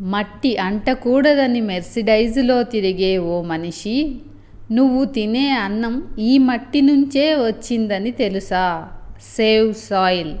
మట్టి అంటకూడదని మెర్సిడైజులో తిరిగే ఓ మనిషి నువ్వు తినే అన్నం ఈ మట్టి నుంచే వచ్చిందని తెలుసా? Save soil.